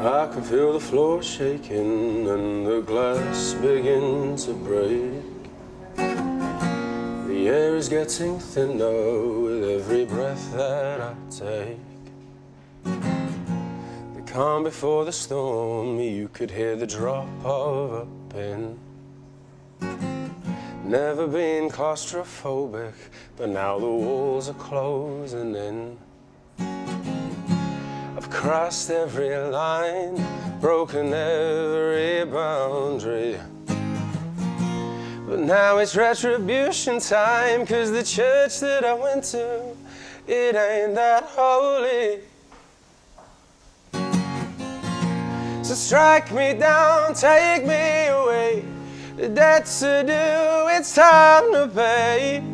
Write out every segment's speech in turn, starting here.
I can feel the floor shaking and the glass begin to break. The air is getting thinner with every breath that I take. The calm before the storm, you could hear the drop of a pin. Never been claustrophobic, but now the walls are closing in. I've crossed every line, broken every boundary. But now it's retribution time, cause the church that I went to, it ain't that holy. So strike me down, take me away. The debt's to do, it's time to pay.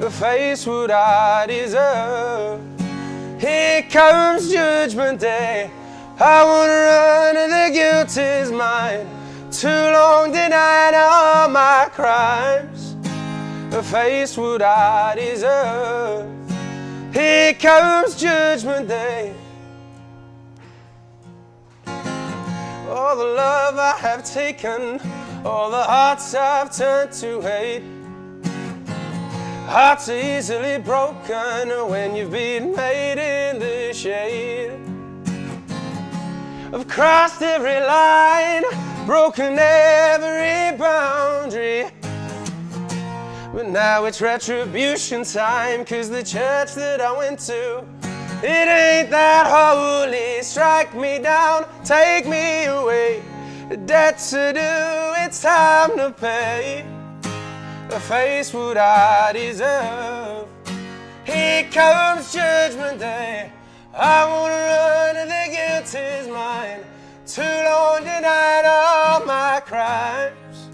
A face what I deserve. Here comes judgment day. I wanna run and the guilt is mine. Too long denied all my crimes. A face what I deserve. Here comes judgment day. All the love I have taken, all the hearts I've turned to hate. Hearts are easily broken when you've been made in the shade. I've crossed every line, broken every boundary. But now it's retribution time, cause the church that I went to, it ain't that holy. Strike me down, take me away. The debt's to do, it's time to pay face what I deserve. Here comes judgment day. I wanna run and the guilt is mine. Too long denied all my crimes.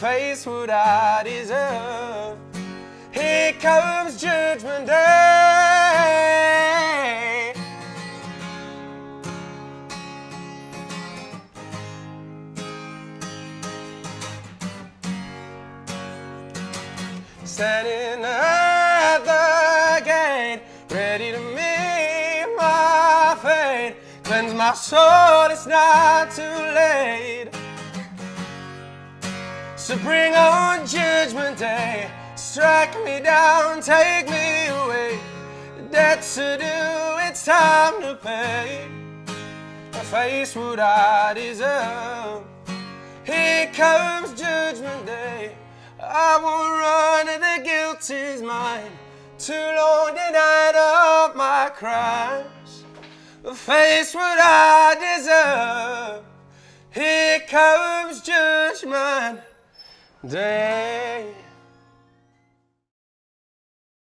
Face what I deserve. Here comes judgment day. Standing at the gate, ready to meet my fate. Cleanse my soul, it's not too late. So bring on judgment day, strike me down, take me away. Debt's to do, it's time to pay. I face what I deserve. Here comes judgment day. I will run and is mine. Too long denied of my crimes. Face what I deserve. Here comes judgment day.